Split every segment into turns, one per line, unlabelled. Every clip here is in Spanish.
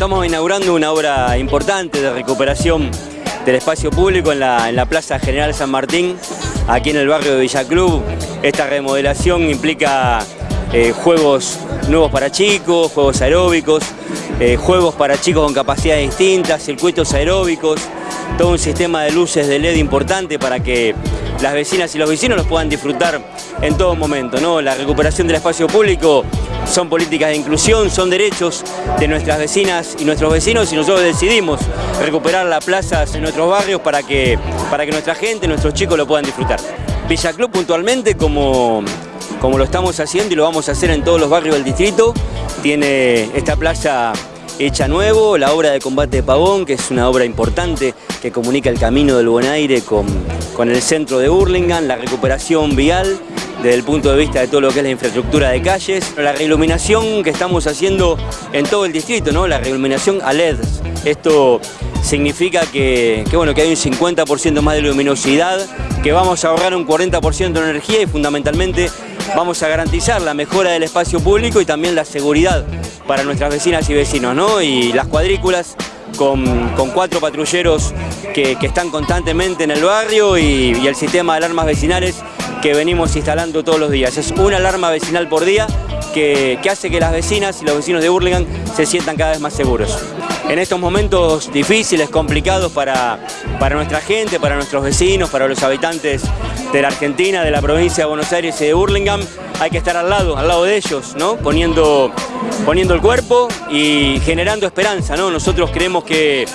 estamos inaugurando una obra importante de recuperación del espacio público en la, en la Plaza General San Martín, aquí en el barrio de Villa Club. Esta remodelación implica eh, juegos nuevos para chicos, juegos aeróbicos, eh, juegos para chicos con capacidades distintas, circuitos aeróbicos, todo un sistema de luces de LED importante para que las vecinas y los vecinos los puedan disfrutar en todo momento. ¿no? La recuperación del espacio público son políticas de inclusión, son derechos de nuestras vecinas y nuestros vecinos y nosotros decidimos recuperar las plazas en nuestros barrios para que, para que nuestra gente, nuestros chicos lo puedan disfrutar. Villa Club puntualmente como, como lo estamos haciendo y lo vamos a hacer en todos los barrios del distrito, tiene esta plaza hecha nuevo, la obra de combate de Pavón, que es una obra importante que comunica el camino del Buen Aire con, con el centro de Burlingame, la recuperación vial desde el punto de vista de todo lo que es la infraestructura de calles, la reiluminación que estamos haciendo en todo el distrito, ¿no? la reiluminación a LED. Esto significa que, bueno, que hay un 50% más de luminosidad, que vamos a ahorrar un 40% de energía y fundamentalmente vamos a garantizar la mejora del espacio público y también la seguridad para nuestras vecinas y vecinos, ¿no? Y las cuadrículas con, con cuatro patrulleros que, que, están constantemente en el barrio y, el sistema de alarmas vecinales que venimos instalando todos los días. Es una alarma vecinal por día que, que, hace que las vecinas y los vecinos de Burlingame se sientan cada vez más seguros. En estos momentos difíciles, complicados para, para nuestra gente, para nuestros vecinos, para los habitantes de la Argentina, de la provincia de Buenos Aires y de Burlingame, hay que estar al lado, al lado de ellos, ¿no? poniendo, poniendo el cuerpo y generando esperanza. ¿no? Nosotros creemos que,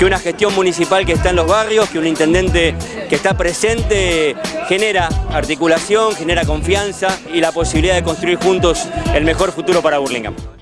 que una gestión municipal que está en los barrios, que un intendente que está presente, genera articulación, genera confianza y la posibilidad de construir juntos el mejor futuro para Burlingame.